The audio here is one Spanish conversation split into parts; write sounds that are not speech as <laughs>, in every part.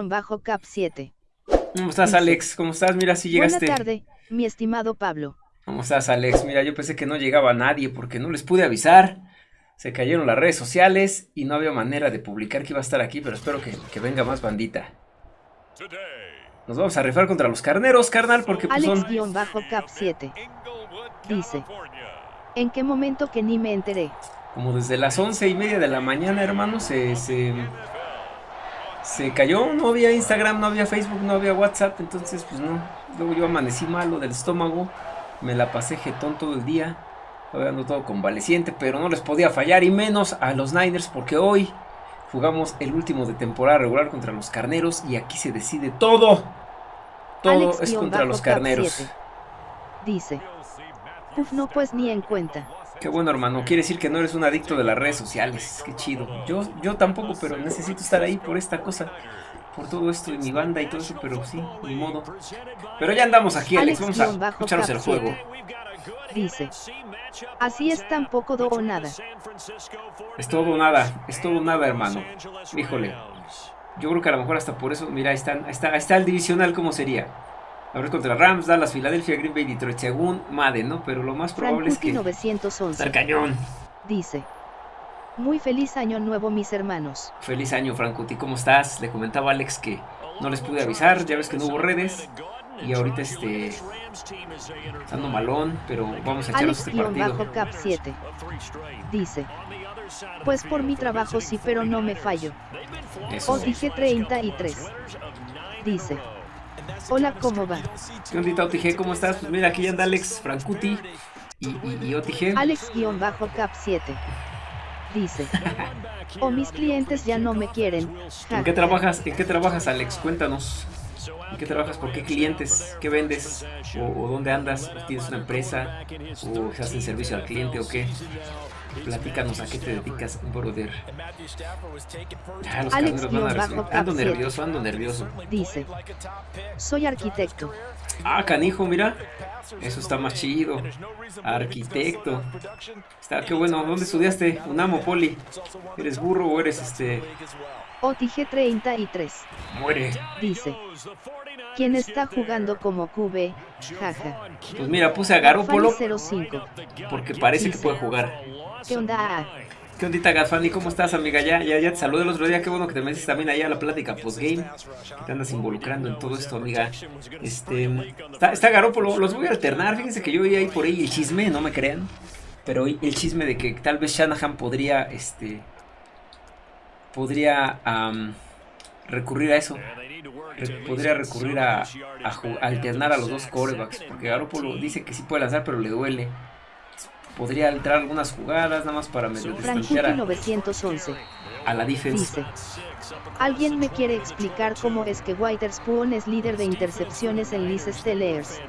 Alex-Cap7. ¿Cómo estás, Alex? ¿Cómo estás? Mira, si llegaste. Buena tarde, mi estimado Pablo. ¿Cómo estás, Alex? Mira, yo pensé que no llegaba nadie porque no les pude avisar. Se cayeron las redes sociales y no había manera de publicar que iba a estar aquí, pero espero que, que venga más bandita. Nos vamos a rifar contra los carneros, carnal, porque pues son... Alex-Cap7. Dice. ¿En qué momento que ni me enteré? Como desde las once y media de la mañana, hermano, se, se, se cayó. No había Instagram, no había Facebook, no había WhatsApp. Entonces, pues no. Luego yo amanecí malo del estómago. Me la pasé jetón todo el día. Estaba ando todo convaleciente, pero no les podía fallar. Y menos a los Niners, porque hoy jugamos el último de temporada regular contra los carneros. Y aquí se decide todo. Todo es contra los carneros. Dice. Uf, no pues ni en cuenta. Qué bueno, hermano. Quiere decir que no eres un adicto de las redes sociales. Qué chido. Yo, yo tampoco, pero necesito estar ahí por esta cosa. Por todo esto de mi banda y todo eso, pero sí, ni modo. Pero ya andamos aquí, Alex. Vamos a escucharnos el juego. Dice. Así es tampoco do o nada. Es todo o nada. Es todo o nada, hermano. Híjole. Yo creo que a lo mejor hasta por eso, mira, ahí, están, ahí, está, ahí está el divisional, ¿cómo sería? Abrir contra Rams, Dallas, Filadelfia, Green Bay, Detroit, según Madden, ¿no? Pero lo más probable es que... 911. Está cañón. Dice. Muy feliz año nuevo, mis hermanos. Feliz año, Francuti. ¿Cómo estás? Le comentaba a Alex que no les pude avisar. Ya ves que no hubo redes. Y ahorita este... Ando malón, pero vamos a echarnos este partido. Bajo cap 7. Dice. Pues por mi trabajo sí, pero no me fallo. Eso. Os dije 33. Dice. Hola, ¿cómo va? ¿Qué ondita, OTG? ¿Cómo estás? Pues mira, aquí anda Alex Francuti y, y, y OTG. Alex-Cap7. Dice. O mis clientes ya no me quieren. ¿En qué trabajas? ¿En qué trabajas, Alex? Cuéntanos. ¿En qué trabajas? ¿Por qué clientes? ¿Qué vendes? ¿O, o dónde andas? ¿Tienes una empresa? ¿O estás en servicio al cliente o qué? Platícanos a qué te dedicas, brother. Ah, los Alex van a bajo Ando nervioso, ando nervioso. Dice. Soy arquitecto. Ah, canijo, mira. Eso está más chido. Arquitecto. Está, qué bueno. ¿Dónde estudiaste? Unamo, Poli. ¿Eres burro o eres este...? OTG 33. Muere. Dice. ¿Quién está jugando como QB? Jaja. Pues mira, puse a Garópolo Fanny 05. porque parece que puede jugar. ¿Qué onda? ¿Qué ondita, Gafani? ¿Cómo estás, amiga? Ya, ya, ya te saludé el otro día. Qué bueno que te metes también ahí a la plática postgame. Que te andas involucrando en todo esto, amiga. Este, está, está Garópolo. Los voy a alternar. Fíjense que yo vi ahí por ahí el chisme, no me crean. Pero el chisme de que tal vez Shanahan podría, este... Podría am, recurrir a eso. Re- podría recurrir a, a ju- a alternar a los dos corebacks. Porque Garópolo dice que sí puede lanzar, pero le duele. Podría alterar algunas jugadas, nada más para medio distanciar a, 911. a la defense. Dice. ¿Alguien me quiere explicar cómo es que Witherspoon es líder de intercepciones en Liz Steelers?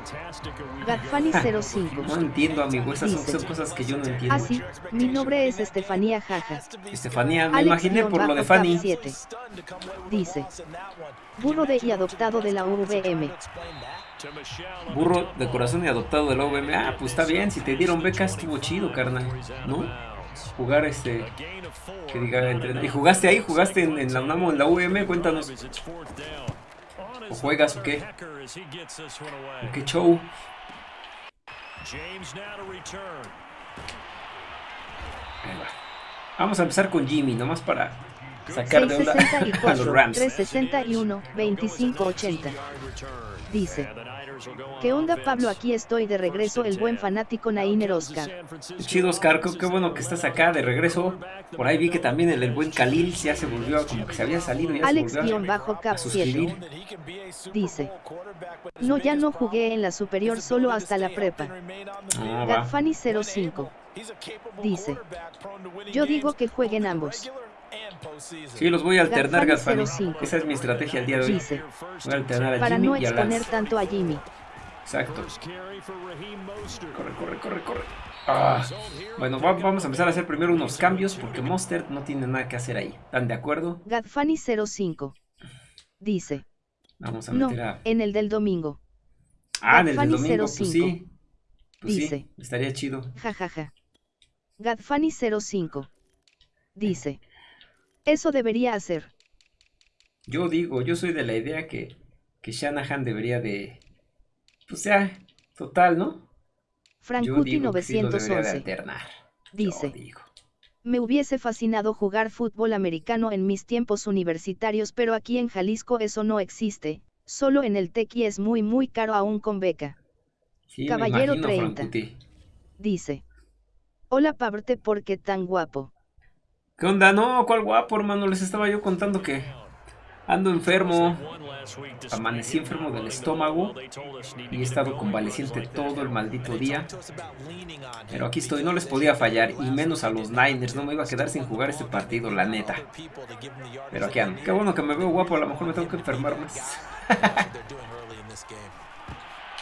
Gadfani 05. No entiendo, amigo. Esas son, son cosas que yo no entiendo. Ah, sí, mi nombre es Estefanía Jaja. Estefanía, me Alex imaginé por lo de Fanny. 7. Dice. Burro de y adoptado de la UVM. Burro de corazón y adoptado de la UVM. Ah, pues está bien. Si te dieron becas, estuvo chido, carnal. ¿No? Jugar este. Que diga, entrenar. ¿Y jugaste ahí? ¿Jugaste en, la UNAMO, en la UVM? Cuéntanos. ¿O juegas o qué? ¿O qué show? Vamos a empezar con Jimmy, nomás para sacar de onda a los 664, Rams. 361, 2580. Dice. ¿Qué onda Pablo? Aquí estoy de regreso el buen fanático Nainer Oscar. Chido, Oscar, qué, bueno que estás acá de regreso. Por ahí vi que también el, el buen Khalil ya se volvió, a- como que se había salido, ya se volvió a, a Alex-Cap 7. suscribir. Dice. No, ya no jugué en la superior solo hasta la prepa. Ah, va. Gadfani 05. Dice. Yo digo que jueguen ambos. Sí, los voy a alternar, Gadfani Gasfani. 05. Esa es mi estrategia el día de hoy. Dice. Voy a alternar a Para Jimmy no y a exponer tanto a Jimmy. Exacto. Corre, corre, corre, corre. Ah. Bueno, va- vamos a empezar a hacer primero unos cambios porque Monster no tiene nada que hacer ahí. ¿Están de acuerdo? Gadfani 05. Dice. Vamos a No, meter a... en el del domingo. Ah, en el del domingo, pues 05. sí. Pues sí, Dice. estaría chido. Jajaja. Gadfani 05. Dice. Eso debería hacer. Yo digo, yo soy de la idea que, que Shanahan debería de... Pues ya, total, ¿no? Frankuti 911 dice, me hubiese fascinado jugar fútbol americano en mis tiempos universitarios pero aquí en Jalisco eso no existe, solo en el Tequi es muy muy caro aún con beca. Caballero 30 dice, hola Paberte ¿por qué tan guapo? ¿Qué onda? No, ¿cuál guapo hermano? Les estaba yo contando que ando enfermo, amanecí enfermo del estómago y he estado convaleciente todo el maldito día. Pero aquí estoy, no les podía fallar, y menos a los Niners, no me iba a quedar sin jugar este partido, la neta. Pero aquí ando, qué bueno que me veo guapo, a lo mejor me tengo que enfermar más. <laughs>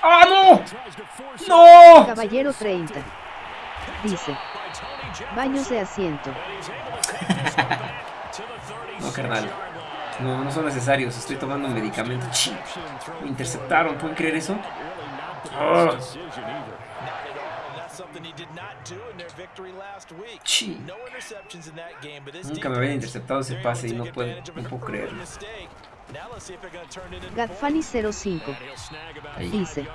¡Ah, no! ¡No! Caballero 30. Dice. Baños de asiento. no, carnal. No, no son necesarios. Estoy tomando un medicamento. Me interceptaron. ¿Pueden creer eso? Oh. Nunca me habían interceptado ese pase y no puedo, no puedo creerlo. Gadfani05 dice: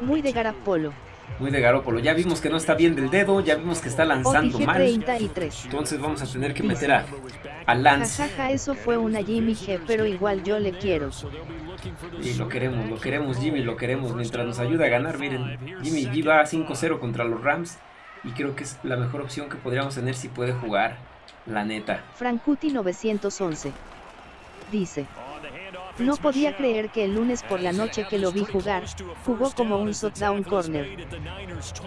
Muy de Garapolo. Muy de Garópolo. Ya vimos que no está bien del dedo, ya vimos que está lanzando mal. Entonces vamos a tener que meter a, a Lance. Jajaja, eso fue una Jimmy G, pero igual yo le quiero. Y lo queremos, lo queremos Jimmy, lo queremos. Mientras nos ayuda a ganar, miren, Jimmy G va 5-0 contra los Rams. Y creo que es la mejor opción que podríamos tener si puede jugar, la neta. Frankuti 911 dice. No podía creer que el lunes por la noche que lo vi jugar, jugó como un shutdown corner.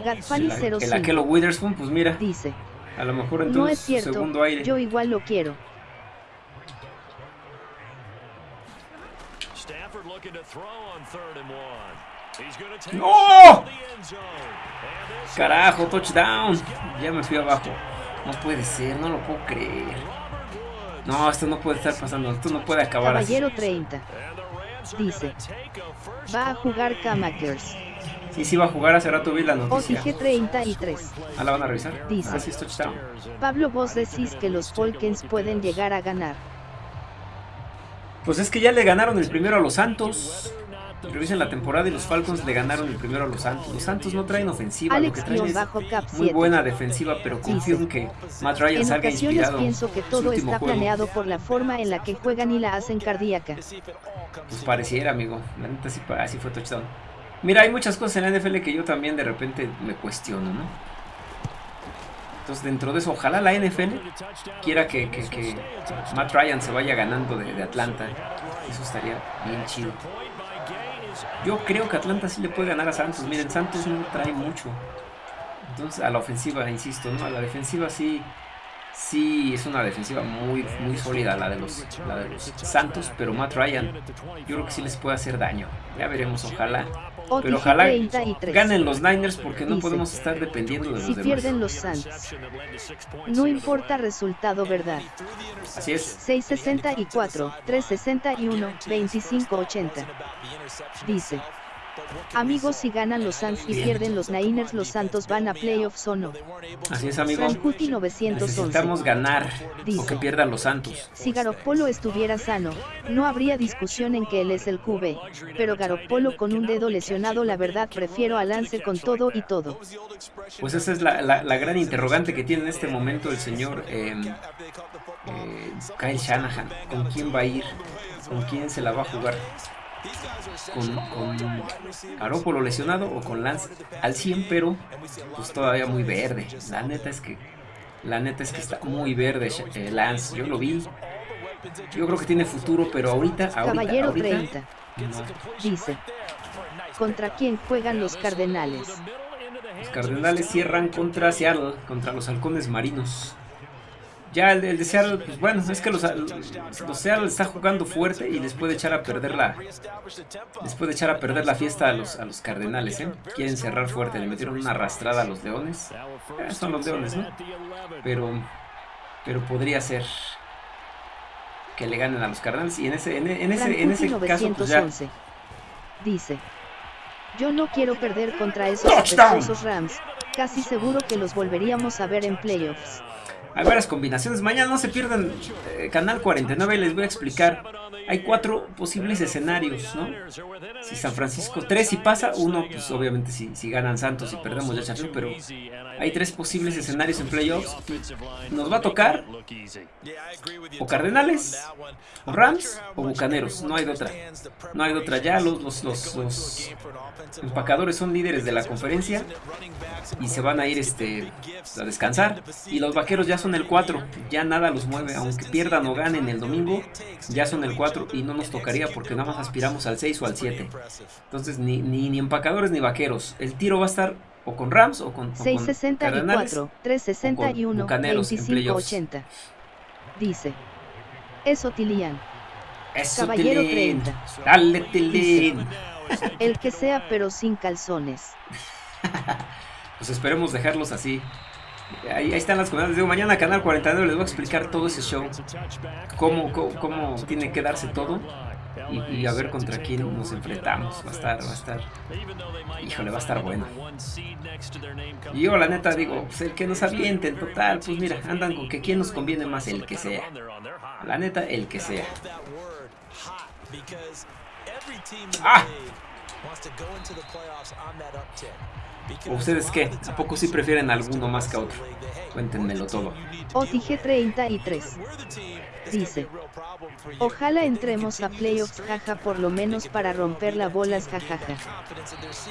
Gadfani 05. El Aquelo Witherspoon, pues mira. Dice. A lo mejor en no es cierto, segundo aire. Yo igual lo quiero. ¡No! Carajo, touchdown. Ya me fui abajo. No puede ser, no lo puedo creer. No, esto no puede estar pasando, esto no puede acabar Caballero 30. Dice. Va a jugar Kamakers. Sí, sí va a jugar, hace rato vi la noticia. OTG 33. ¿Ah, la van a revisar? Dice. Ah, sí, touchdown. Pablo, vos decís que los Falcons pueden llegar a ganar. Pues es que ya le ganaron el primero a los Santos. Revisen la temporada y los Falcons le ganaron el primero a los Santos. Los Santos no traen ofensiva, lo que traen es muy buena defensiva, pero confío en que Matt Ryan salga inspirado. pienso que todo está planeado por la forma en la que juegan y la hacen cardíaca. Pues pareciera, amigo. La neta sí, así fue touchdown. Mira, hay muchas cosas en la NFL que yo también de repente me cuestiono, ¿no? Entonces, dentro de eso, ojalá la NFL quiera que, que, Matt Ryan se vaya ganando de, de Atlanta. Eso estaría bien chido. Yo creo que Atlanta sí le puede ganar a Santos. Miren, Santos no trae mucho. Entonces, a la ofensiva, insisto, ¿no? A la defensiva sí, sí es una defensiva muy, muy sólida la de, los, la de los Santos, pero Matt Ryan, yo creo que sí les puede hacer daño. Ya veremos, ojalá. Pero ojalá ganen los Niners porque no podemos estar dependiendo de los si pierden los Santos. No importa resultado, ¿verdad? Así es. 664, 361, 2580. Dice. Amigos, si ganan los Suns y pierden los Niners, los Santos van a playoffs o no. Así es, amigo. Necesitamos ganar o que pierdan los Santos. Si Garoppolo estuviera sano, no habría discusión en que él es el QB, pero Garoppolo con un dedo lesionado, la verdad prefiero a Lance con todo y todo. Pues esa es la, gran interrogante que tiene en este momento el señor em, eh, Kyle Shanahan. ¿Con quién va a ir? ¿Con quién se la va a jugar? Con, con lesionado o con Lance al 100, pero pues todavía muy verde. La neta es que la neta es que está muy verde eh, Lance. Yo lo vi. Yo creo que tiene futuro, pero ahorita, ahorita, Caballero 30 dice: ¿Contra quién juegan los Cardenales? Los Cardenales cierran contra Seattle, contra los Halcones Marinos. Ya el, de Seattle, pues bueno, es que los, los, Seattle está jugando fuerte y les puede echar a perder la les puede echar a perder la fiesta a los, a los Cardenales, ¿eh? Quieren cerrar fuerte, le metieron una arrastrada a los Leones. Eh, son los Leones, ¿no? Pero pero podría ser que le ganen a los Cardenales y en ese en, ese en ese caso pues ya dice yo no quiero perder contra esos Rams. Casi seguro que los volveríamos a ver en playoffs. Hay varias combinaciones. Mañana no se pierdan eh, Canal 49. Les voy a explicar hay cuatro posibles escenarios, ¿no? Si San Francisco, tres si pasa, uno, pues obviamente si, si ganan Santos y perdemos ya Champions, pero hay tres posibles escenarios en playoffs. Nos va a tocar o Cardenales, o Rams, o Bucaneros, no hay de otra. No hay de otra, ya los, los, los, los empacadores son líderes de la conferencia y se van a ir este, a descansar. Y los vaqueros ya son el 4, ya nada los mueve, aunque pierdan o ganen el domingo, ya son el 4 y no nos tocaría porque nada más aspiramos al 6 o al 7. Entonces ni, ni, ni empacadores ni vaqueros. El tiro va a estar o con Rams o con, o 664, 361, 2580. Dice. Eso Tilian. Eso Caballero 30. Dale Tilín. El que sea pero sin calzones. <laughs> pues esperemos dejarlos así. Ahí, están las comunidades. Digo, mañana Canal 49 les voy a explicar todo ese show. Cómo, cómo, tiene que darse todo. Y, a ver contra quién nos enfrentamos. Va a estar, va a estar. Híjole, va a estar bueno. Y yo la neta digo, pues el que nos avienten, total, pues mira, andan con que quién nos conviene más, el que sea. La neta, el que sea. ¡Ah! ¿Ustedes qué? ¿A poco sí prefieren alguno más que otro? Cuéntenmelo todo. OTG33 dice: Ojalá entremos a playoffs, jaja, por lo menos para romper las bolas, jajaja.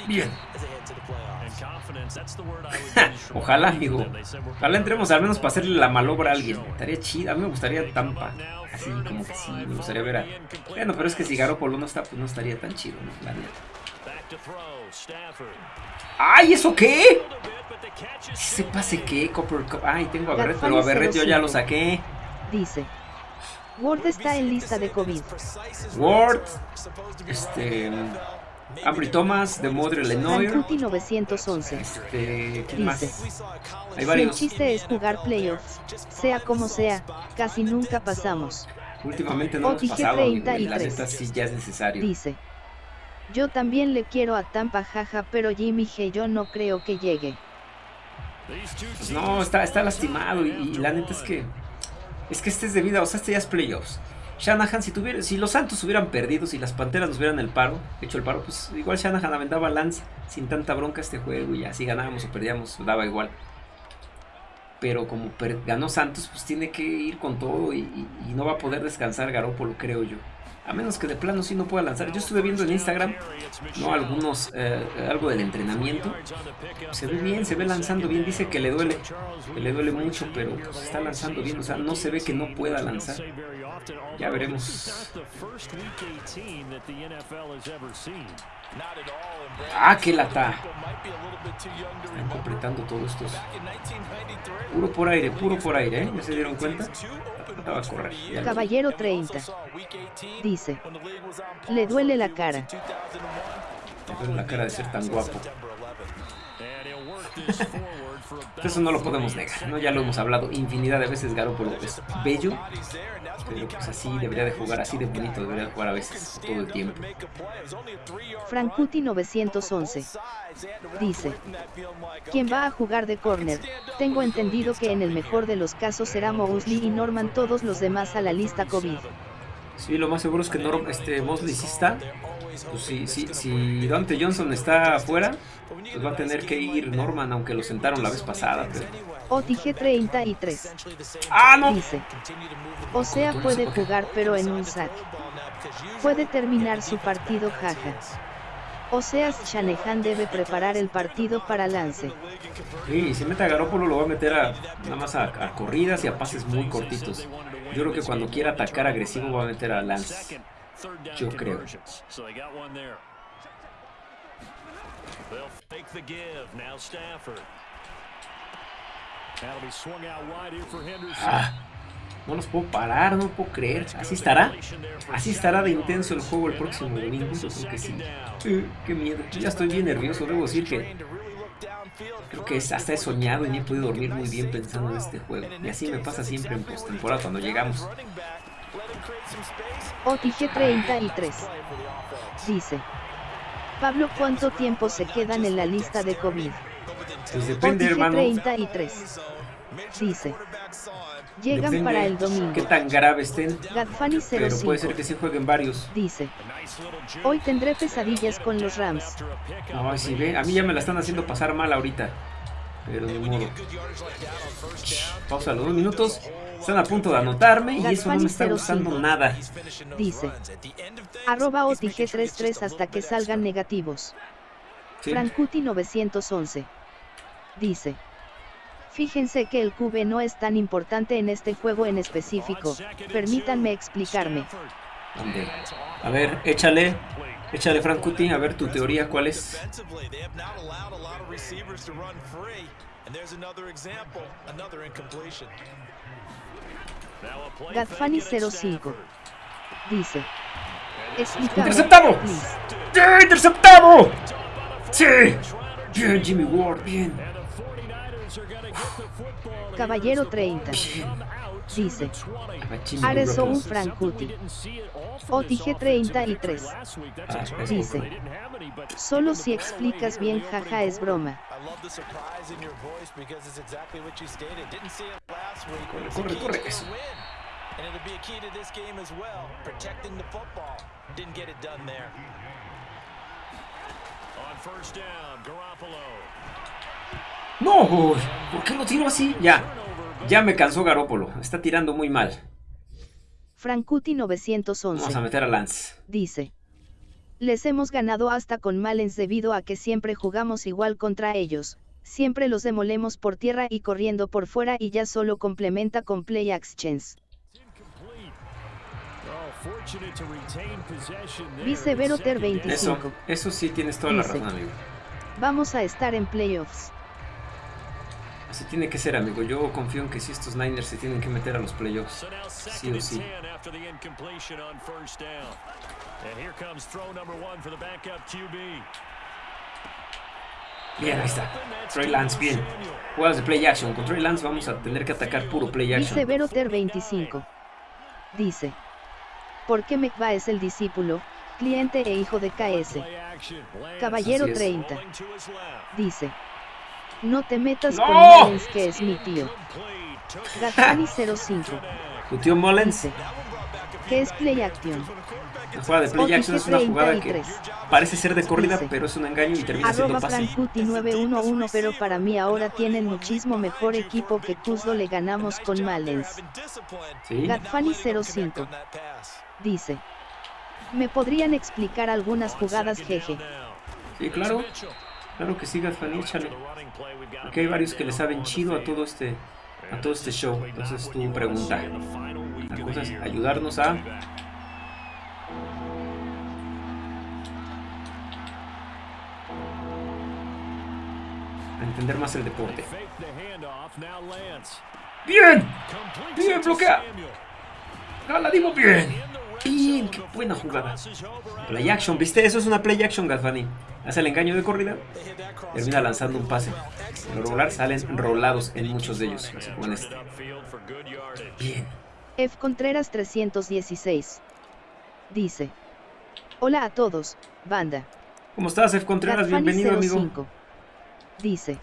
Bien. <laughs> Ojalá, amigo. Ojalá entremos al menos para hacerle la malobra a alguien. Estaría chida. A mí me gustaría Tampa. Así como que sí, me gustaría ver a. Bueno, pero es que si Garoppolo no está, pues no estaría tan chido, ¿no? La neta. ¡Ay, eso qué! ¿Se pase qué? Copper Ay, tengo a Berret, pero a Berret yo ya lo saqué. Dice. Ward está en lista de COVID. Ward. Este. Ambry Thomas de Modre Lenoir. 911. Este, ¿quién más? Hay varios. Si el chiste es jugar playoffs, sea como sea, casi nunca pasamos. Últimamente no hemos pasado, y la neta sí ya es necesario. Dice. Yo también le quiero a Tampa jaja, pero Jimmy G yo no creo que llegue. No, está, está lastimado y, la neta es que es que este es de vida, o sea, este ya es playoffs. Shanahan, si, tuviera, si los Santos hubieran perdido, si las Panteras nos hubieran el paro, hecho el paro, pues igual Shanahan aventaba Lance sin tanta bronca este juego y así ganábamos o perdíamos, daba igual. Pero como ganó Santos, pues tiene que ir con todo y, y no va a poder descansar Garópolo, creo yo. A menos que de plano sí no pueda lanzar. Yo estuve viendo en Instagram, ¿no? Algunos, eh, algo del entrenamiento. Se ve bien, se ve lanzando bien. Dice que le duele, que le duele mucho, pero pues, está lanzando bien. O sea, no se ve que no pueda lanzar. Ya veremos. Ah, qué lata. Están completando todo esto. Puro por aire, puro por aire, ¿eh? ¿Ya se dieron cuenta? Estaba a correr. Caballero 30. Dice. Le duele la cara. Le duele la cara de ser tan guapo. <laughs> Eso no lo podemos negar, ¿no? Ya lo hemos hablado infinidad de veces, Garoppolo es bello, pero pues así debería de jugar, así de bonito debería de jugar a veces, todo el tiempo. Frankuti 911 dice, ¿quién va a jugar de corner? Tengo entendido que en el mejor de los casos será Mosley y Norman todos los demás a la lista COVID. Sí, lo más seguro es que Norm, este, Mosley sí está, pues si, si, si Dante Johnson está afuera, pues va a tener que ir Norman, aunque lo sentaron la vez pasada. Pero... OTG 33. ¡Ah, no! Dice. O sea, puede jugar, pero en un sack. Puede terminar su partido, jaja. O sea, Shanahan debe preparar el partido para lance. Sí, si mete a Garópolo lo va a meter a, nada más a, a, corridas y a pases muy cortitos. Yo creo que cuando quiera atacar agresivo va a meter a Lance. Yo creo. Ah, no los puedo parar, no puedo creer. ¿Así estará? ¿Así estará de intenso el juego el próximo domingo? Yo creo que sí. qué miedo. ya estoy bien nervioso. Debo decir que creo que hasta he soñado y ni he podido dormir muy bien pensando en este juego. Y así me pasa siempre en postemporada cuando llegamos. OTG 33 dice Pablo, ¿cuánto tiempo se quedan en la lista de COVID? Pues depende, hermano. 33 Dice. Llegan para el domingo. ¿Qué tan grave estén? Gadfani 05. Pero puede ser que sí jueguen varios. Dice. Hoy tendré pesadillas con los Rams. No, si ve, a mí ya me la están haciendo pasar mal ahorita. Pero de modo. Pausa los dos minutos. Están a punto de anotarme y eso no me está gustando nada. Dice. Arroba OTG33 hasta que salgan negativos. ¿Sí? Frankuti 911. Dice. Fíjense que el QB no es tan importante en este juego en específico. Permítanme explicarme. A ver, échale. Échale, Frankuti, a ver tu teoría, ¿cuál es? Gadfani 05 dice ¡Interceptado! ¡Sí! ¡Interceptado! ¡Sí! Bien, Jimmy Ward, bien. Caballero 30. Dice. Areso un Frankuti. OTG 33. Dice. Solo si explicas bien, jaja, es broma. Corre, corre, eso. And it'll be a key to this game as well, protecting the football. Didn't get it done there. On first down, Garoppolo. No, ¿por qué lo tiro así? Ya, ya me cansó Garópolo. Está tirando muy mal. Frankuti 911. Vamos a meter a Lance. Dice. Les hemos ganado hasta con Malens debido a que siempre jugamos igual contra ellos. Siempre los demolemos por tierra y corriendo por fuera y ya solo complementa con play actions. Dice Veroter 25. Eso, eso sí tienes toda la razón, amigo. Vamos a estar en playoffs. Así tiene que ser, amigo. Yo confío en que si estos Niners se tienen que meter a los playoffs. Sí o sí. Bien, ahí está. Trey Lance, bien. Juegas de play action. Con Trey Lance vamos a tener que atacar puro play action. Dice Veroter 25. Dice. Porque Mekba es el discípulo, cliente e hijo de KS. Caballero 30. Dice. No te metas con Mullens que es mi tío. Gatani 05. ¿Tu tío Mullens? ¿Qué es play action? La jugada de play action es una jugada que parece ser de corrida, pero es un engaño y termina siendo pase. 911 pero para mí ahora tienen muchísimo mejor equipo que Cusdo le ganamos con Mullens. ¿Sí? Gatfani 05. Dice. ¿Me podrían explicar algunas jugadas jeje? Sí, claro. Claro que sí, Gatfani, échale. Aquí hay varios que le saben chido a todo este a todo este show. Entonces tu pregunta. La cosa es ayudarnos a a entender más el deporte. ¡Bien! ¡Bien, bloquea! ¡La dimos bien! Bien, qué buena jugada. Play action, ¿viste? Eso es una play action, Galvani. Hace el engaño de corrida, termina lanzando un pase. Los rolar salen rolados en muchos de ellos, así como en este. Bien. F. Contreras 316. Dice. Hola a todos, banda. ¿Cómo estás, F. Contreras? Bienvenido, amigo. Dice.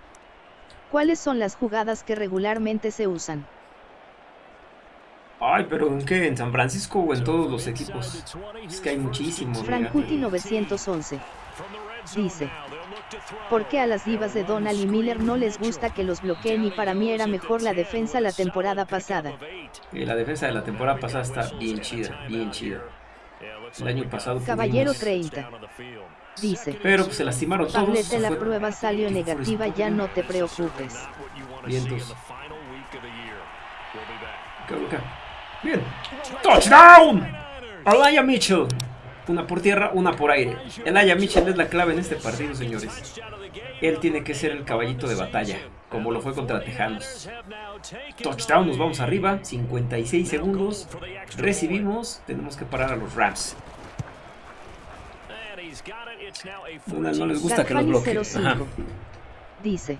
¿Cuáles son las jugadas que regularmente se usan? Ay, pero ¿en qué? ¿En San Francisco o en todos los equipos? Es que hay muchísimos. Frankuti 911. Dice. ¿Por qué a las divas de Donald y Miller no les gusta que los bloqueen y para mí era mejor la defensa la temporada pasada? la defensa de la temporada pasada está bien chida, bien chida. El año pasado Caballero 30. Dice. Pero pues, se lastimaron todos. Tablete, la prueba salió negativa, ya no te preocupes. Vientos. Bien. ¡Touchdown! Alaya Mitchell. Una por tierra, una por aire. Alaya Mitchell es la clave en este partido, señores. Él tiene que ser el caballito de batalla, como lo fue contra Tejanos. Touchdown, nos vamos arriba. 56 segundos. Recibimos. Tenemos que parar a los Rams. No, no les gusta que los bloqueen. Dice.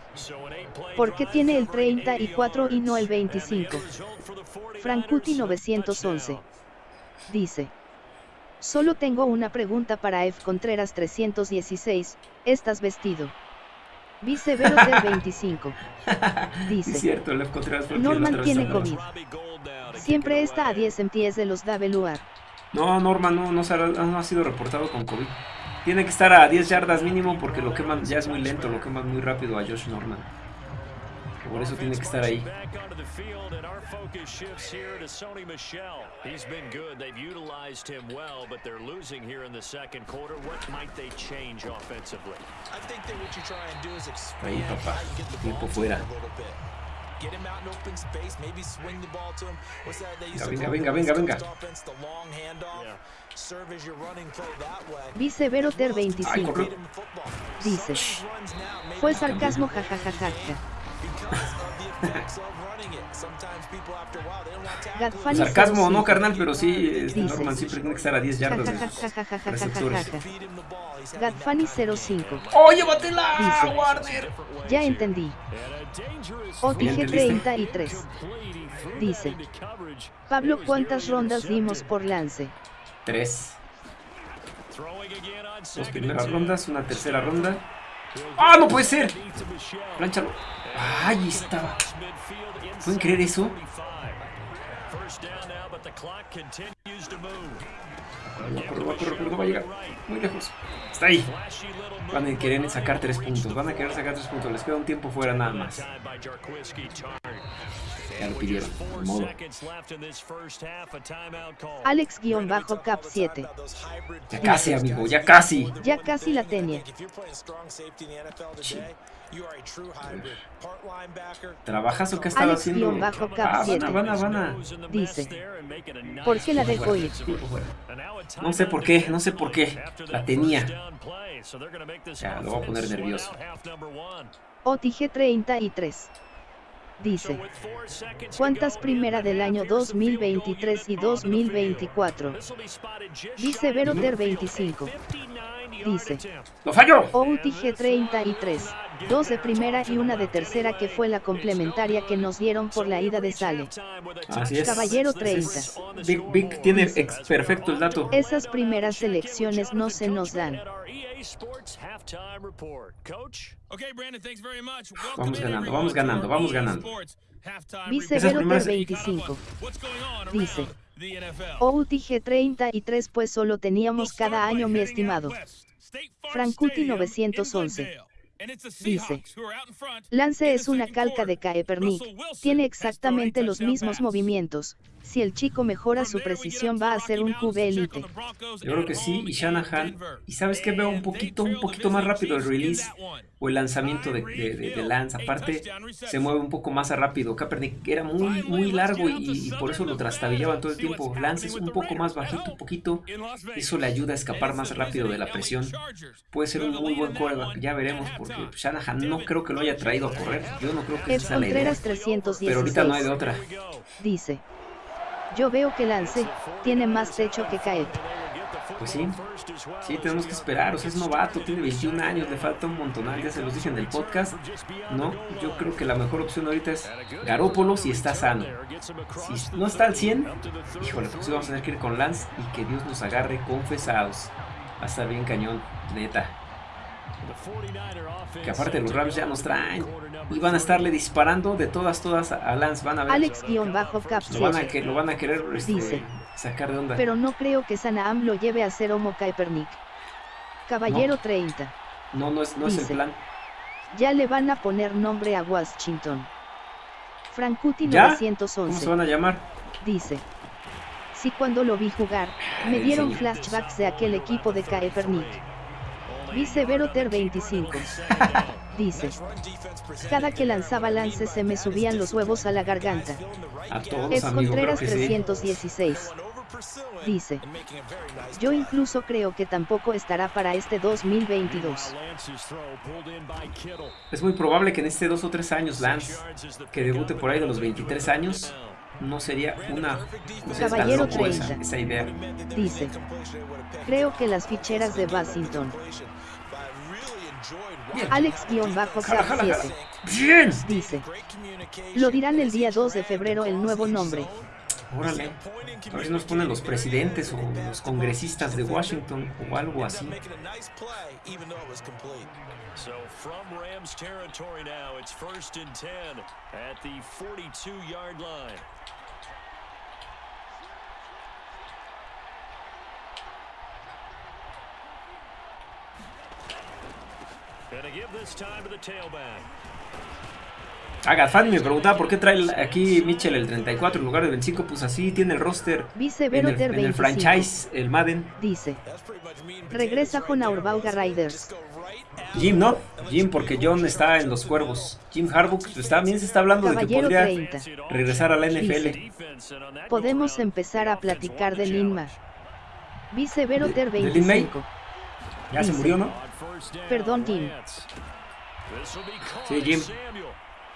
¿Por qué tiene el 34 y no el 25? Frankuti 911. Dice. Solo tengo una pregunta para F. Contreras 316, ¿estás vestido? Vicevero del 25. Dice. Es cierto, Lev Contreras Norman tiene. COVID. Siempre está a 10 MTs de los WR. No, Norman no, no, se ha, no ha sido reportado con COVID. Tiene que estar a 10 yardas mínimo porque lo queman ya es muy lento, lo queman muy rápido a Josh Norman. Por eso tiene que estar ahí. Ahí, papá. Tiempo fuera. Venga, venga, venga, venga, venga. Dice Veroter 25. Dice. Fue sarcasmo jajajajaja. Sarcasmo o no, carnal, pero sí, este, Norman siempre tiene que estar a 10 yardas de. Gadfani 05. ¡Oh, llévatela, Dice, Warner! Ya entendí. OTG 33. Dice. Pablo, ¿cuántas rondas dimos por lance? Tres. Dos primeras rondas, una tercera ronda. ¡Ah, no puede ser! Plánchalo. ¡Ay, estaba! Midfield ¿Pueden creer eso? 45. First down now, but the clock continues to move. Va a correr, va a correr, pero no va a llegar. Muy lejos. Está ahí. Van a querer sacar tres puntos. Van a querer sacar tres puntos. Les queda un tiempo fuera nada más artillero, modo. Alex-Cap 7. Ya casi, amigo, ya casi. Ya casi la tenía. Sí. ¿Trabajas o qué estaba haciendo? Bajo ah, Habana, Habana, Habana. Dice. ¿Por qué la dejó ir? No sé por qué, no sé por qué. La tenía. Ya, lo voy a poner nervioso. OTG 33 dice. ¿Cuántas primera del año 2023 y 2024? Dice Veroter 25. Dice. ¡Lo falló! OUTG 33 dos de primera y una de tercera que fue la complementaria que nos dieron por la ida de Sale. Así es. Caballero 30. Big, Big tiene perfecto el dato. Esas primeras selecciones no se nos dan. Vamos ganando, vamos ganando, vamos ganando. Vice Vicevero primeras... 25. Dice. Outi G33 pues solo teníamos cada año mi estimado. Francuti 911. Dice, Lance es una calca de Kaepernick, tiene exactamente los mismos movimientos, si el chico mejora su precisión va a ser un QB elite. Yo creo que sí, y Shanahan. Y sabes que veo un poquito, un poquito más rápido el release o el lanzamiento de, de, de- de Lance. Aparte, se mueve un poco más rápido. Kaepernick era muy, muy largo y, y por eso lo trastabillaban todo el tiempo. Lance es un poco más bajito, un poquito. Eso le ayuda a escapar más rápido de la presión. Puede ser un muy buen coreback, ya veremos, porque Shanahan no creo que lo haya traído a correr. Yo no creo que sea la idea. Pero ahorita no hay de 316. otra. Dice. Yo veo que Lance tiene más techo que Kaep. Pues sí, sí, tenemos que esperar. O sea, es novato, tiene 21 años, le falta un montonal. Ya se los dije en el podcast. No, yo creo que la mejor opción ahorita es Garópolo si está sano. Si no está al 100, híjole, pues vamos a tener que ir con Lance y que Dios nos agarre confesados. Va a estar bien cañón, neta. Que aparte los Rams ya nos traen. Y van a estarle disparando de todas, todas a Lance. Van a ver. Alex-Cap Lo van a, 7. que, lo van a querer este, Dice. sacar de onda. Pero no creo que Sanaam lo lleve a ser Homo Kaepernick. Caballero 30. No, no es, no es el plan. Ya le van a poner nombre a Washington. Frankuti ¿Ya? ¿Cómo se 911. van a llamar? Dice. Si cuando lo vi jugar, me dieron flashbacks de aquel equipo de Kaepernick. Vice Veroter 25. Dice. Cada que lanzaba lances se me subían los huevos a la garganta. A todos, Ed amigo, Contreras 316. Dice. Yo incluso creo que tampoco estará para este 2022. Es muy probable que en este dos o tres años Lance, que debute por ahí de los 23 años, no sería una no Caballero 30. Esa, idea. Dice, creo que las ficheras de Basington Alex-Cap7 ¡Bien! dice. Lo dirán el día 2 de febrero el nuevo nombre. Órale. A ver si nos ponen los presidentes o los congresistas de Washington o algo así. Agafan me preguntaba por qué trae aquí Mitchell el 34 en lugar del 25. Pues así tiene el roster Vice en el, en el 25. franchise, el Madden. Dice. Regresa con Aurbauga Riders. Jim, ¿no? Jim, porque John está en los cuervos. Jim Harbaugh pues, también se está hablando de que Caballero podría 30. regresar a la NFL. That Podemos empezar a platicar de Linma. Vice Veroter ¿De- de Lin May? 25. Ya se Dice. murió, ¿no? Perdón, Jim. Sí, Jim.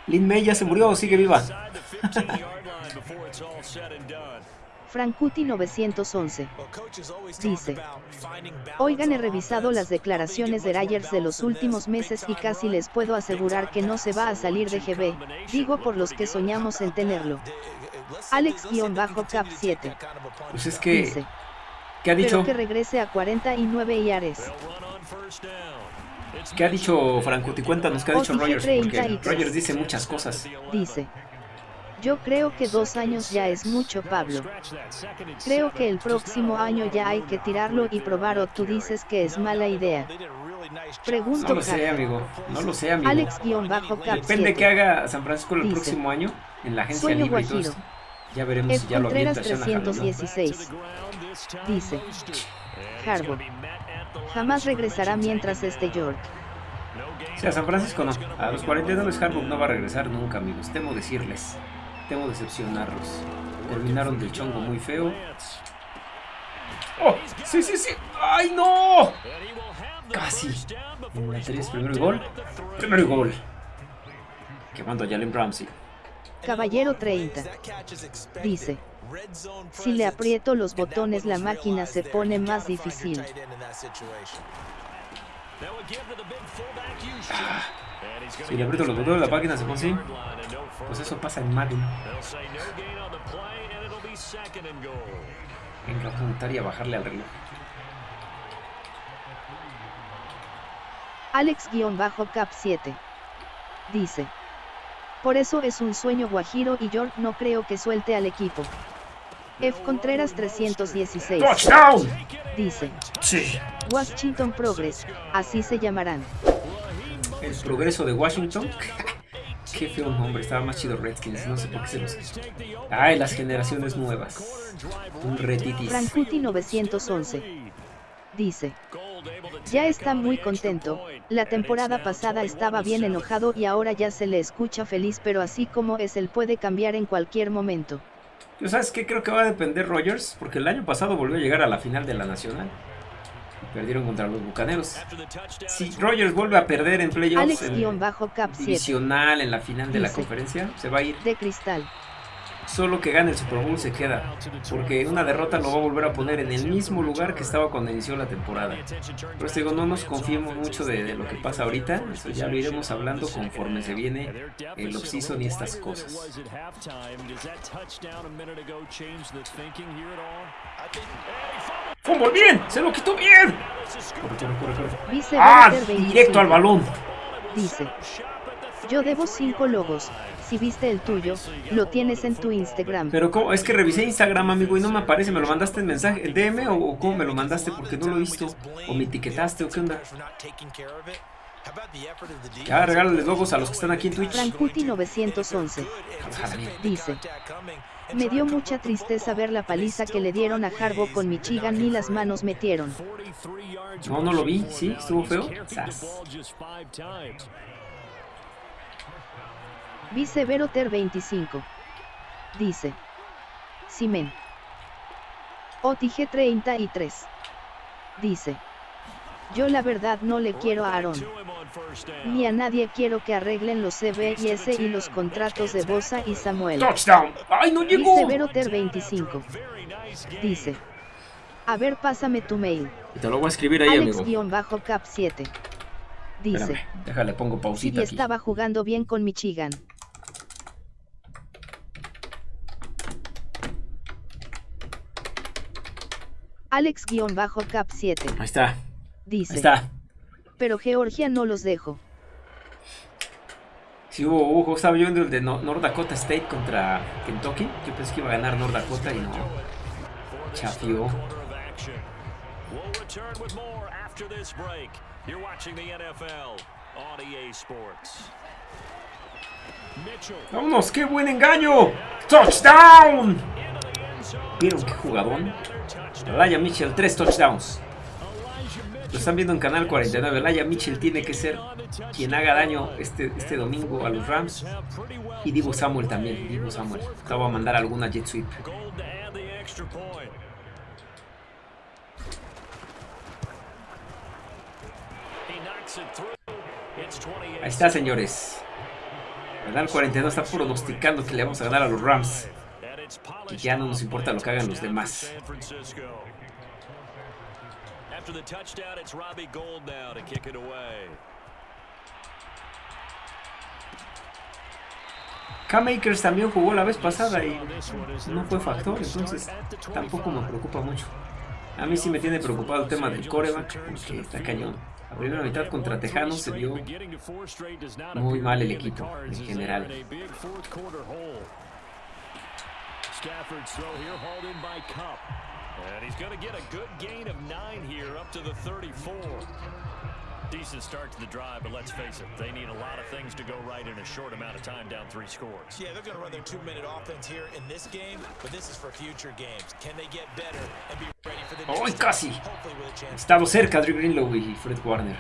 Lin May ya se murió o sigue viva. Inside the 15-yard line before it's all said and done. Frankuti 911. Dice. Oigan, he revisado las declaraciones de Ryers de los últimos meses y casi les puedo asegurar que no se va a salir de GB. Digo por los que soñamos en tenerlo. Alex-Cap 7. Pues es que, Dice. ¿Qué ha Pero dicho? que regrese a 49 yares. They'll run on first down. It's ¿Qué ha dicho Frankuti? Cuéntanos qué ha dicho Rogers, porque 33. Rogers dice muchas cosas. Dice. Yo creo que dos años ya es mucho, Pablo. Creo que el próximo año ya hay que tirarlo y probar o tú dices que es mala idea. No Pregunto lo sé, amigo. No lo sé, amigo. Alex-Cap Depende de qué 7. haga San Francisco el Dice. próximo año en la agencia Sueño libre y todo esto. Ya veremos si ya lo Contreras avienta Shanahan o no. 316. Dice. Harbaugh. Jamás regresará mientras esté York. Sí, a San Francisco no. A los 49 Harbaugh no va a regresar nunca, amigos. Temo decirles. Temo decepcionarlos. Terminaron del chongo muy feo. ¡Oh! ¡Sí, sí, sí! ¡Ay, no! Casi. En la 3, primer gol. Primer gol. Quemando a Jalen Ramsey. Caballero 30. Dice. Si le aprieto <sighs> los botones la máquina se pone más difícil. Si le aprieto los botones la página se pone así. Pues eso pasa en Madden. Venga, vamos a y a bajarle al reloj. Alex-Cap 7. Dice. Por eso es un sueño guajiro y York no creo que suelte al equipo. F. Contreras 316. ¡Touchdown! Dice. Sí. Washington Progress, así se llamarán. El progreso de Washington. <laughs> Qué feo nombre, estaba más chido Redskins, no sé por qué se los... Ay, las generaciones nuevas. Un retitis. Frankuti 911. Dice. Ya está muy contento, la temporada pasada estaba bien enojado y ahora ya se le escucha feliz pero así como es él puede cambiar en cualquier momento. ¿Tú sabes qué creo que va a depender Rogers? Porque el año pasado volvió a llegar a la final de la Nacional. Y perdieron contra los Bucaneros. Si Rogers vuelve a perder en playoffs, en Alex-Cap 7. divisional, en la final de la conferencia, se va a ir. De cristal. Solo que gane el Super Bowl se queda. Porque una derrota lo va a volver a poner en el mismo lugar que estaba cuando inició la temporada. Por eso digo, no nos confiemos mucho de, de lo que pasa ahorita. Eso ya lo iremos hablando conforme se viene el offseason y estas cosas. ¡Fumble bien! ¡Se lo quitó bien! Corre, corre, corre, corre. Vice ¡Ah! Veroter 25. Directo al balón. Dice. Yo debo 5 logos. Si viste el tuyo, lo tienes en tu Instagram. Pero ¿cómo? es que revisé Instagram, amigo, y no me aparece. ¿Me lo mandaste en mensaje, en DM o, o cómo me lo mandaste? Porque no lo he visto. ¿O me etiquetaste o qué onda? Ya, regálales logos a los que están aquí en Twitch. Frankuti 911. Ojalá bien. Dice. Me dio mucha tristeza ver la paliza que le dieron a Harbaugh con Michigan ni las manos metieron. No, no lo vi. ¿Sí? ¿Estuvo feo? Sas. Vice Veroter 25. Dice. Simen. Otige 33. Dice. Yo la verdad no le quiero a Aaron. Ni a nadie quiero que arreglen los CBS y los contratos de Bosa y Samuel. ¡Touchdown! ¡Ay, no llegó! Veroter 25. Dice. A ver, pásame tu mail. Y te lo voy a escribir ahí, amigo. Alex-Cap 7. Dice. Espérame, déjale, pongo Y pausita aquí. estaba jugando bien con Michigan. Alex-Cap7 Ahí está. Ahí dice, está. pero Georgia no los dejo. Sí, hubo, hubo, estaba yo viendo el de No- North Dakota State contra Kentucky. Yo pensé que iba a ganar North Dakota y no. Chafió. ¡Vámonos! ¡Qué buen engaño! ¡Touchdown! ¿Vieron qué jugadón? Laya Mitchell, tres touchdowns. Lo están viendo en Canal 49. Laya Mitchell tiene que ser quien haga daño este, este domingo a los Rams. Y Divo Samuel también. Divo Samuel. Te voy a mandar alguna jet sweep. gold to add the extra point. He knocks it through. It's 28. Ahí está, señores. Canal 42 está pronosticando que le vamos a ganar a los Rams. Y ya no nos importa lo que hagan los demás. After the touchdown, it's Robbie Gold now to kick it away. Cam Akers también jugó la vez pasada y no fue factor, entonces tampoco me preocupa mucho. A mí sí me tiene preocupado el tema del coreback, porque está cañón. La primera mitad contra Tejanos se vio muy mal el equipo en general. Stafford's throw here hauled in by Cup. And he's going to get a good gain of nine here up to the 34. Decent start to the drive, but let's face it, they need a lot of things to go right in a short amount of time down three scores. Yeah, they're going to run their two-minute offense here in this game, but this is for future games. Can they get better and be ready for the oh, next ¡Ay, time? casi! Hopefully with a chance. Estado cerca Drew Greenlow y Fred Warner.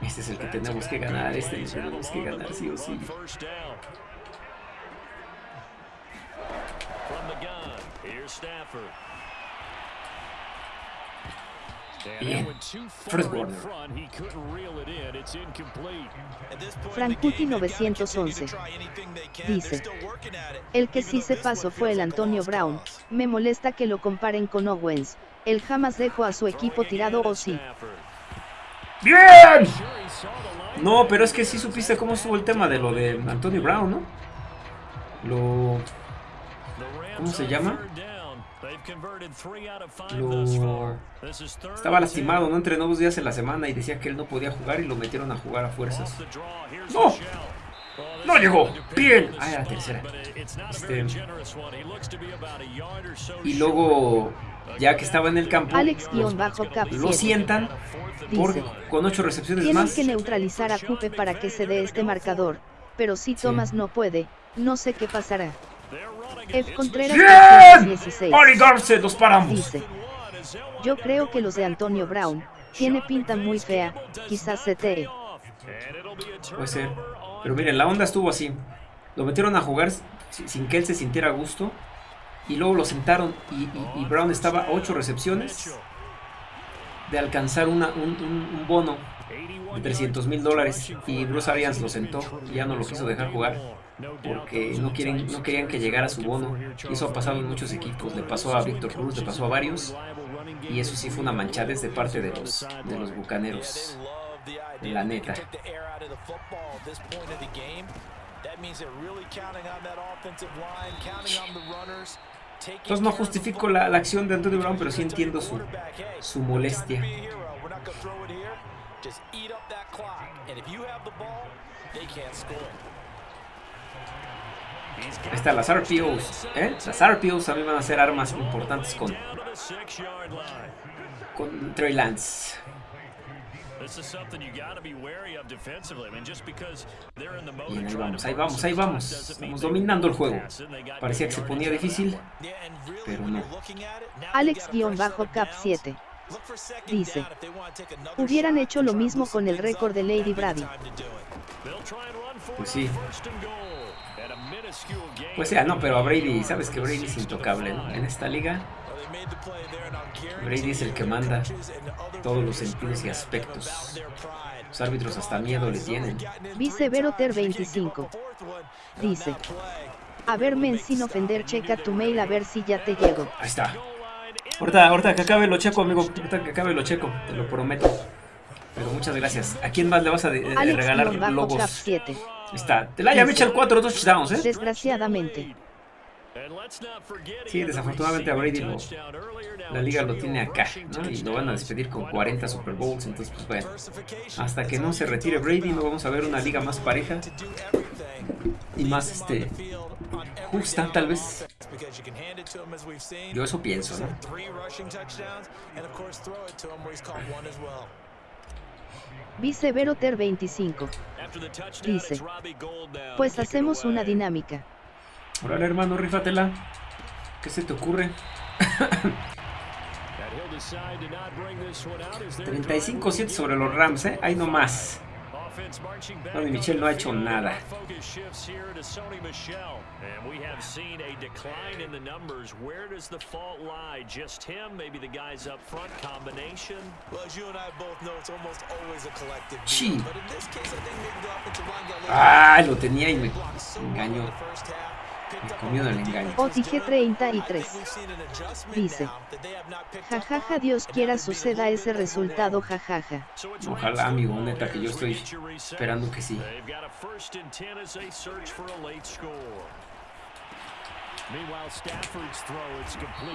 Este es el que tenemos que ganar, este lo tenemos que ganar sí o sí. In the Frankuti game, they've gotta continue to 911 try anything they can. They're dice. El que sí se pasó fue el Antonio Brown. Me molesta que lo comparen con Owens. Él jamás dejó a su equipo tirado o is sí. Stafford. ¡Bien! No, pero es que sí supiste cómo estuvo el tema de lo de Antonio Brown, ¿no? Lo... ¿Cómo se llama? Lo- Estaba lastimado, no entrenó dos días en la semana y decía que él no podía jugar y lo metieron a jugar a fuerzas. ¡No! ¡No llegó! ¡Bien! Ah, era la tercera. Este- Y luego, ya que estaba en el campo, Alex-Cap lo sientan porque dice, con ocho recepciones tienen más. que neutralizar a Cupe para que se dé este marcador. Pero si Sí. Thomas no puede, no sé qué pasará. F. Contreras ¡Bien! 316 ¡Ari Garce! ¡Los paramos! dice, yo creo que los de Antonio Brown, tiene pinta muy fea, quizás se te... Puede ser. Pero miren, la onda estuvo así. Lo metieron a jugar si- sin que él se sintiera a gusto. Y luego lo sentaron y, y- y Brown estaba a 8 recepciones de alcanzar una- un, un- un bono de 300 mil dólares. Y Bruce Arians lo sentó y ya no lo quiso dejar jugar. Porque no, quieren, no querían que llegara su bono. Y eso ha pasado en muchos equipos. Le pasó a Víctor Cruz, le pasó a varios. Y eso sí fue una manchadez de parte de los, de los bucaneros. La neta. Entonces no justifico la, la acción de Antonio Brown, pero sí entiendo su, su molestia. Ahí está, las RPOs. ¿eh? Las RPOs a mí van a ser armas importantes con, con Trey Lance. Bien, ahí vamos, ahí vamos, ahí vamos. Estamos dominando el juego. Parecía que se ponía difícil, pero no. Alex-Cap7 dice, hubieran hecho lo mismo con el récord de Lady Brady. Pues sí. Pues sea, no, pero a Brady, sabes que Brady es intocable, ¿no? En esta liga, Brady es el que manda todos los sentidos y aspectos. Los árbitros hasta miedo le tienen. Viceveroter 25 dice, a ver men sin ofender checa tu mail a ver si ya te llegó. Ahí está. Ahorita, ahorita que acabe lo checo, amigo. Ahorita que acabe lo checo, te lo prometo. Pero muchas gracias. ¿A quién más le vas a de- de regalar logos? Alex-Cap7 Ahí está. Te la haya Mitchell 4 touchdowns, ¿eh? Desgraciadamente, Sí, desafortunadamente a Brady lo, la liga lo tiene acá, ¿no? Y lo van a despedir con 40 Super Bowls, entonces pues bueno, hasta que no se retire Brady no vamos a ver una liga más pareja y más este justa tal vez. Yo eso pienso, ¿no? Viceveroter 25 dice, pues hacemos una dinámica. Órale hermano, rífatela. ¿Qué se te ocurre? 35-7 sobre los Rams, ¿eh? Ahí nomás. Michel no ha hecho nada. Sí. Ah, lo tenía y me engañó. Comió del engaño. OTG 33 dice: Jajaja, Dios quiera suceda ese resultado, jajaja. Ojalá, amigo, neta, que yo estoy esperando que sí.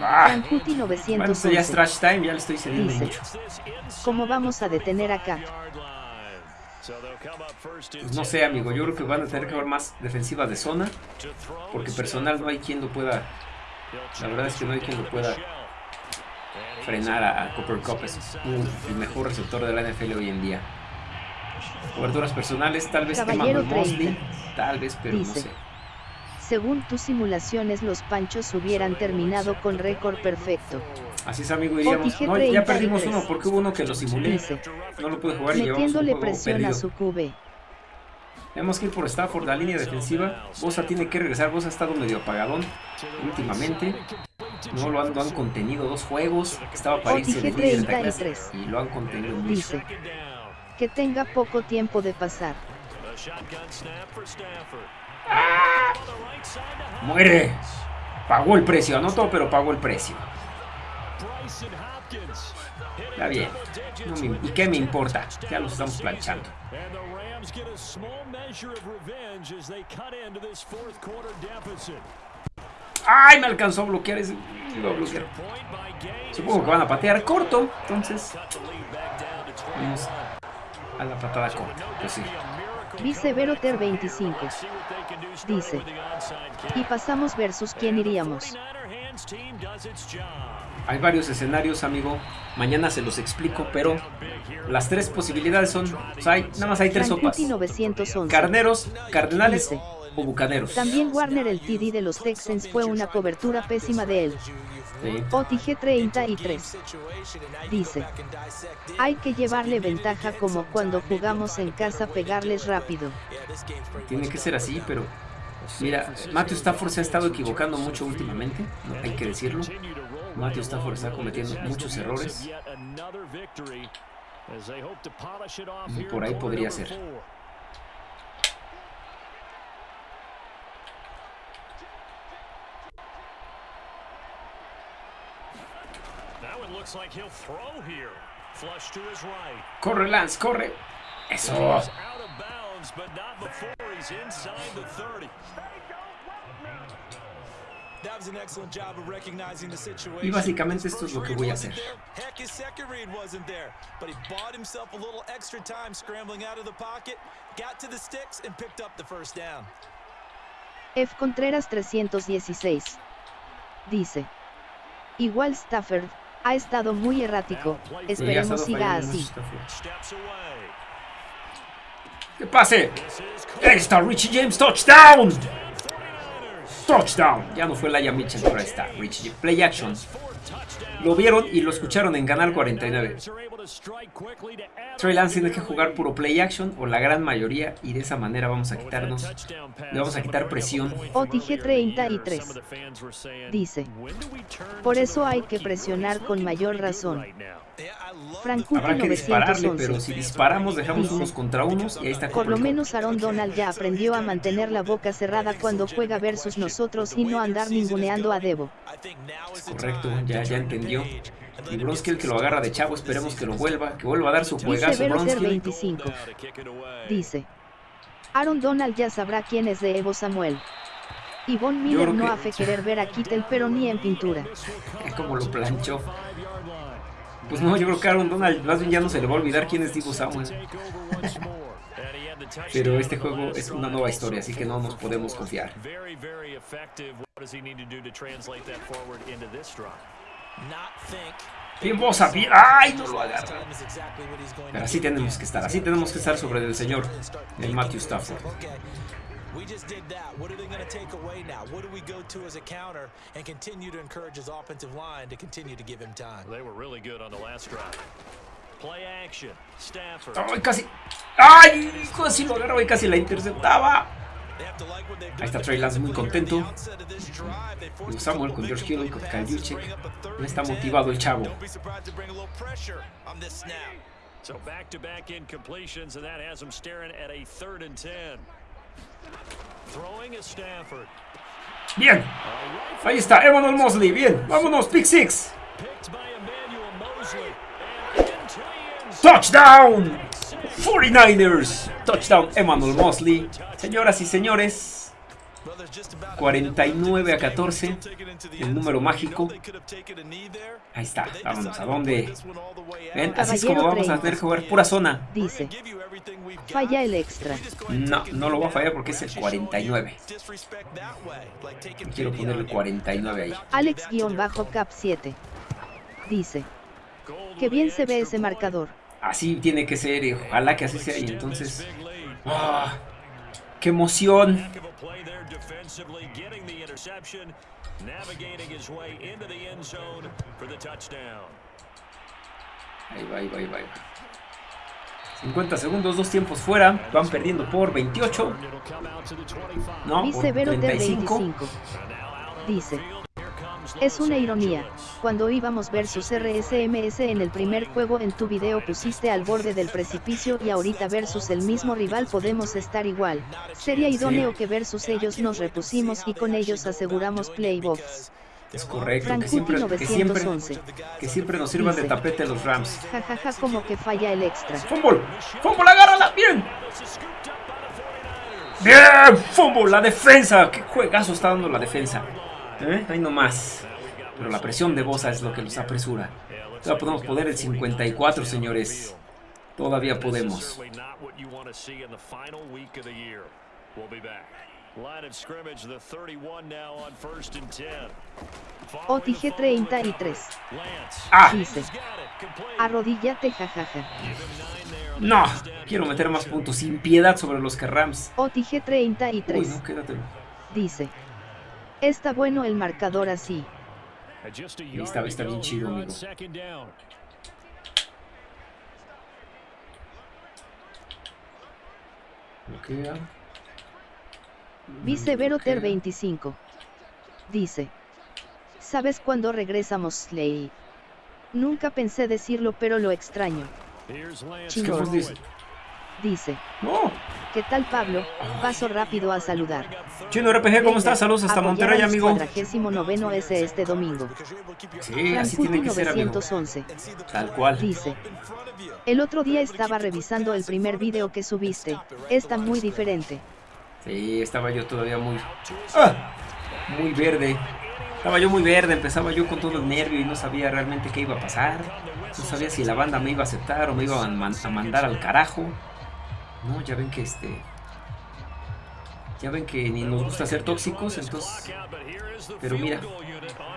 Ah, bueno, esto ya es trash time, ya le estoy cediendo dice, mucho. ¿Cómo vamos a detener acá? Pues no sé, amigo. Yo creo que van a tener que haber más defensiva de zona. Porque personal no hay quien lo pueda. La verdad es que no hay quien lo pueda frenar a, a Cooper Cup. Es el mejor receptor de la NFL hoy en día. Coberturas personales, tal vez Caballero Emmanuel Mosley. 30. Tal vez, pero no sé. Según tus simulaciones, los panchos hubieran terminado con récord perfecto. Así es, amigo. Iríamos. OTG No, ya 33. perdimos uno porque hubo uno que lo simulé. No lo pude jugar y llevamos un metiéndole juego presión a perdido. su QB. Tenemos que ir por Stafford, la línea defensiva. Bosa tiene que regresar. Bosa ha estado medio apagadón últimamente. No lo han, lo han contenido dos juegos. Estaba el líder de 33. y lo han contenido mucho. Dice, que tenga poco tiempo de pasar. ¡Muere! Pagó el precio, anotó, pero pagó el precio. Está bien. No me- ¿Y qué me importa? Ya los estamos planchando. And the Rams get a small measure of revenge as they cut into this fourth quarter deficit. ¡Ay! Me alcanzó a bloquear ese. Supongo que van a patear corto. Entonces, Cut the lead back down to 21. vamos a la patada corta. Pues sí. Viceveroter 25 See what they can do starting dice, y pasamos versus quién iríamos. 49er hands team does its job. Hay varios escenarios, amigo. Mañana se los explico, pero las tres posibilidades son. o sea, hay- nada más hay tres sopas: Frankuti 911. carneros, cardenales o bucaneros. También Warner el TD de los Texans fue una cobertura pésima de él. Sí. OTG 33 dice, hay que llevarle ventaja como cuando jugamos en casa pegarles rápido. Tiene que ser así, pero. Mira, Matthew Stafford se ha estado equivocando mucho últimamente, ¿no? hay que decirlo. Matthew Stafford está cometiendo muchos errores. Por ahí podría ser. Corre, Lance, corre. Eso. Y básicamente esto es lo que voy a hacer. there. Heck, his second read wasn't there, but he bought himself a little extra time scrambling out of the pocket, got to the sticks, and picked up the first down. F. Contreras 316 dice, igual Stafford, ha estado muy errático, esperemos siga así. ¡Que pase! Ahí está Richie James, touchdown. Touchdown. Ya no fue Laia Mitchell, pero ahí está Richie. Play action. Lo vieron y lo escucharon en Canal 49. are able to strike quickly to add Trey Lance tiene que jugar puro play action o la gran mayoría y de esa manera vamos a quitarnos, le vamos a quitar presión. OTG 33 Some of the fans were saying, dice, "When do we turn por eso hay que presionar con mayor razón. Frankuti Habrá que dispararle, pero 911 si disparamos dejamos Dice. unos contra unos y ahí está Por lo menos Aaron Donald ya aprendió a mantener la boca cerrada cuando juega versus nosotros y no andar ninguneando a Debo. Correcto, time ya, ya entendió. Y Bronski el que lo agarra de chavo, esperemos que lo vuelva, que vuelva a dar su juegazo Bronski. 25 Now to kick it away. dice, Aaron Donald ya sabrá quién es de Evo Samuel. Y Von Miller no hace querer ver a Kittel pero ni en pintura. <laughs> Como lo planchó. Pues no, yo creo que Aaron Donald más bien ya no se le va a olvidar quién es Divo Samuel. <laughs> Pero este juego es una nueva historia, así que no nos podemos confiar. Bien Bosa, bien. ¡Ay! No lo agarra. Pero así tenemos que estar, así tenemos que estar sobre el señor, el Matthew Stafford. We just did that. What are they going to take away now? What do we go to as a counter and continue to encourage his offensive line to continue to give him time? They were really good on the last drive. Play action. Stafford. ¡Ay, casi! ¡Ay! Casi lo agarraba y casi la interceptaba. Ahí está Trey Lance muy contento. Y Samuel con George Hill con Kyle. No está motivado el chavo. So back to back and that has him staring at a third and 10. Bien. Ahí está, Emmanuel Mosley. Bien, vámonos, pick six. Touchdown. 49ers. Touchdown, Emmanuel Mosley. Señoras y señores. 49 a 14. El número mágico. Ahí está. Vámonos. ¿A dónde? Ven, así es como vamos a tener que jugar pura zona. Dice. Falla el extra. No, no lo voy a fallar porque es el 49. Quiero ponerle 49 ahí. Alex-Cap 7. Dice. Que bien se ve ese marcador. Así tiene que ser y ojalá que así sea. Y entonces... ¡ah! ¡Qué emoción! Ahí va, ahí va, ahí va. 50 segundos, dos tiempos fuera. Van perdiendo por 28. No, por 35. Dice. Es una ironía, cuando íbamos versus RSMS en el primer juego en tu video pusiste al borde del precipicio y ahorita versus el mismo rival podemos estar igual. Sería idóneo que versus ellos nos repusimos y con ellos aseguramos playoffs. Es correcto, que siempre, que siempre, que siempre, nos sirvan de tapete los Rams. Jajaja, ja, ja, como que falla el extra. ¡Fumble! ¡Fumble, agárrala! ¡Bien! ¡Bien! ¡Fumble! La defensa. ¡Qué juegazo está dando la defensa! ¿Eh? Ahí nomás. Pero la presión de Bosa es lo que los apresura. Todavía podemos poner el 54, señores. Todavía podemos. OTG 33. Ah. Dice. Arrodíllate, jajaja. No, quiero meter más puntos sin piedad sobre los que Rams. OTG 33. Uy, no, quédatelo. Dice. Está bueno el marcador así. Está, está bien chido, amigo. Bloquea. Viceveroter 25. Dice. ¿Sabes cuándo regresamos, Slay? Nunca pensé decirlo, pero lo extraño. Chingón. Dice. No. ¿Qué tal Pablo? Paso rápido a saludar. Chino RPG, ¿cómo estás? Saludos hasta Monterrey, amigo. 49 S este domingo. Sí, así tiene que ser, amigo. Tal cual. Dice. El otro día estaba revisando el primer video que subiste. Está muy diferente. Sí, estaba yo todavía muy... ¡Ah! Muy verde. Estaba yo muy verde, empezaba yo con todo el nervio y no sabía realmente qué iba a pasar. No sabía si la banda me iba a aceptar o me iba a, a mandar al carajo. No, ya ven que este... Ya ven que ni nos gusta ser tóxicos, entonces... Pero mira,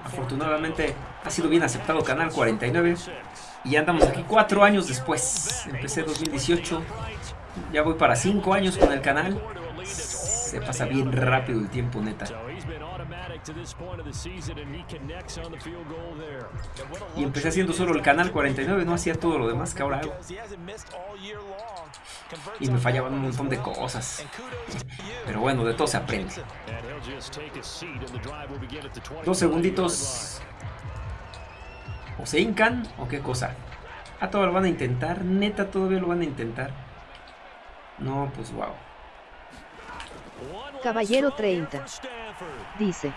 afortunadamente ha sido bien aceptado Canal 49. Y ya andamos aquí cuatro años después. Empecé 2018. Ya voy para cinco años con el canal. Se pasa bien rápido el tiempo, neta. Y empecé haciendo solo el canal 49, no hacía todo lo demás que ahora hago. Y me fallaban un montón de cosas. Pero bueno, de todo se aprende. Dos segunditos. O se hincan o qué cosa. Ah, todavía lo van a intentar. Neta, todavía lo van a intentar. No, pues wow. Caballero 30. Dice.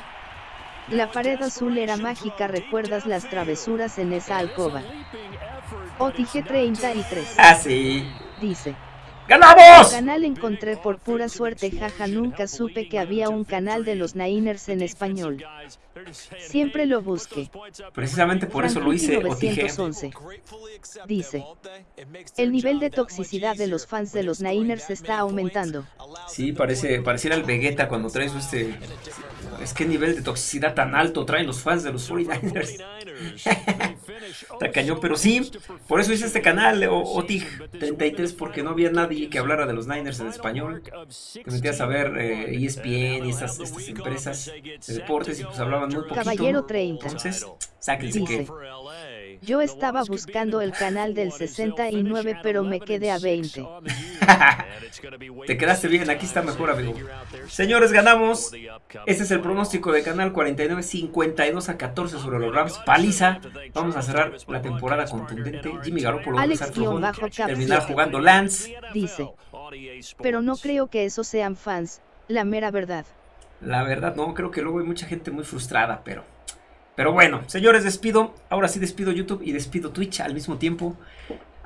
La pared azul era mágica, ¿recuerdas las travesuras en esa alcoba? OTG 33. Ah, sí. Dice. ¡Ganamos! Canal encontré por pura suerte, jaja, nunca supe que había un canal de los Niners en español. Siempre lo busqué. Precisamente por eso lo hice, Otije. 911. Dice, el nivel de toxicidad de los fans de los Niners está aumentando. Sí, parece, pareciera el Vegeta cuando traes este... Es que nivel de toxicidad tan alto traen los fans de los 49ers. <laughs> Está cañón, pero sí, por eso hice este canal, Otig 33, porque no había nadie que hablara de los Niners en español. Te metías a ver eh, ESPN y estas, estas empresas de deportes y pues hablaban muy poquito. Caballero 30. Entonces, sáquense que... Yo estaba buscando el canal del 69 pero me quedé a 20. <laughs> Te quedaste bien, aquí está mejor amigo. Señores, ganamos. Este es el pronóstico de canal 49, 52 a 14 sobre los Rams. Paliza. Vamos a cerrar la temporada contundente. Jimmy Garoppolo va a terminar jugando Lance. Dice, pero no creo que esos sean fans, la mera verdad. La verdad no, creo que luego hay mucha gente muy frustrada, pero... Pero bueno, señores, despido. Ahora sí despido YouTube y despido Twitch al mismo tiempo.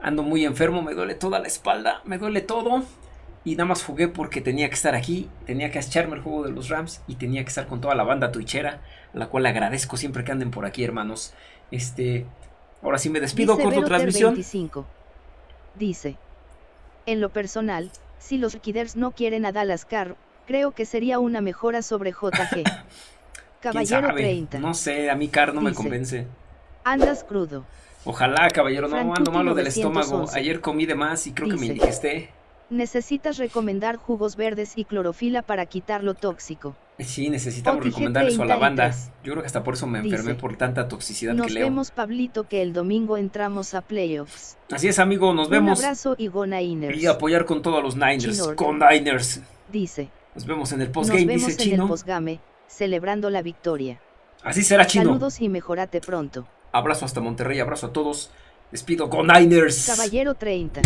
Ando muy enfermo, me duele toda la espalda, me duele todo. Y nada más jugué porque tenía que estar aquí, tenía que echarme el juego de los Rams y tenía que estar con toda la banda twitchera, a la cual agradezco siempre que anden por aquí, hermanos. Este, ahora sí me despido, Dice corto transmisión. 25. Dice, en lo personal, si los Kiders no quieren a Dallas Carr, creo que sería una mejora sobre JG. <laughs> Caballero 30. No sé, a mí Carr no me Dice, convence. Andas crudo. Ojalá, caballero, no Frank ando malo del estómago. 911. Ayer comí de más y creo que me Dice, indigesté. Necesitas recomendar jugos verdes y clorofila para quitar lo tóxico. Sí, necesitamos recomendar eso a la banda. 33. Yo creo que hasta por eso me enfermé Dice, por tanta toxicidad Nos que leo. vemos, Pablito, que el domingo entramos a playoffs. Así es, amigo, nos Un vemos. abrazo y go Niners. Y apoyar con todos los Niners. Chino. Con Niners. Dice, Nos vemos en el nos postgame, dice en el Chino. postgame, celebrando la victoria. Así será, Chino. Saludos y mejorate pronto. Abrazo hasta Monterrey, abrazo a todos. Despido con Niners. Caballero 30.